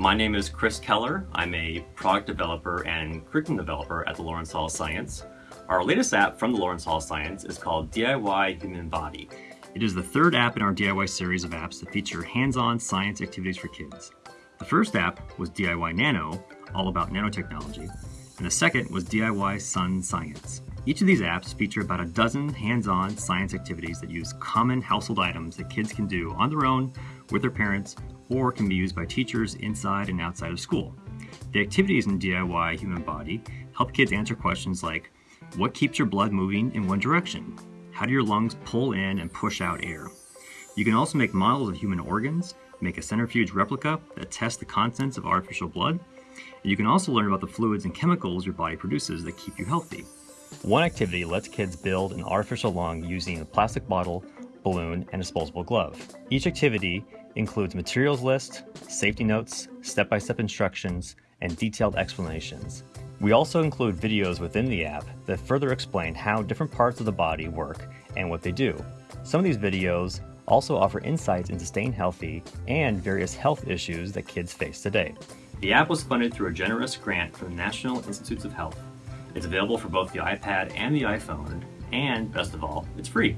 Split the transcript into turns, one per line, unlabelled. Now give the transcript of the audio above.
My name is Chris Keller. I'm a product developer and curriculum developer at the Lawrence Hall of Science. Our latest app from the Lawrence Hall of Science is called DIY Human Body. It is the third app in our DIY series of apps that feature hands-on science activities for kids. The first app was DIY Nano, all about nanotechnology, and the second was DIY Sun Science. Each of these apps feature about a dozen hands-on science activities that use common household items that kids can do on their own, with their parents, or can be used by teachers inside and outside of school. The activities in DIY Human Body help kids answer questions like, what keeps your blood moving in one direction? How do your lungs pull in and push out air? You can also make models of human organs, make a centrifuge replica that tests the contents of artificial blood, and you can also learn about the fluids and chemicals your body produces that keep you healthy. One activity lets kids build an artificial lung using a plastic bottle, balloon, and disposable glove. Each activity includes materials list, safety notes, step-by-step -step instructions, and detailed explanations. We also include videos within the app that further explain how different parts of the body work and what they do. Some of these videos also offer insights into staying healthy and various health issues that kids face today. The app was funded through a generous grant from the National Institutes of Health it's available for both the iPad and the iPhone, and best of all, it's free.